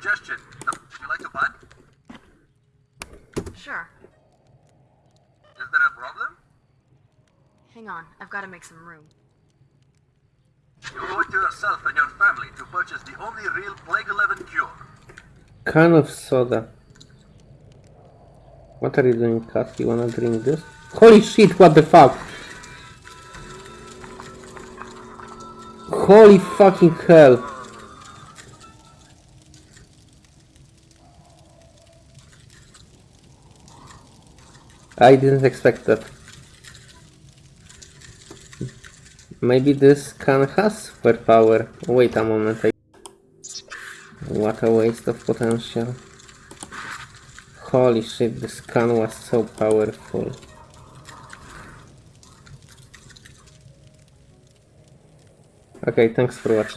suggestion. Would you like to buy? Sure. Is there a problem? Hang on, I've got to make some room. You owe it to yourself and your family to purchase the only real Plague 11 cure. Can of soda. What are you doing, Kat? You wanna drink this? Holy shit, what the fuck? Holy fucking hell. I didn't expect that. Maybe this can has power. Wait a moment. I... What a waste of potential. Holy shit, this can was so powerful. Okay, thanks for watching.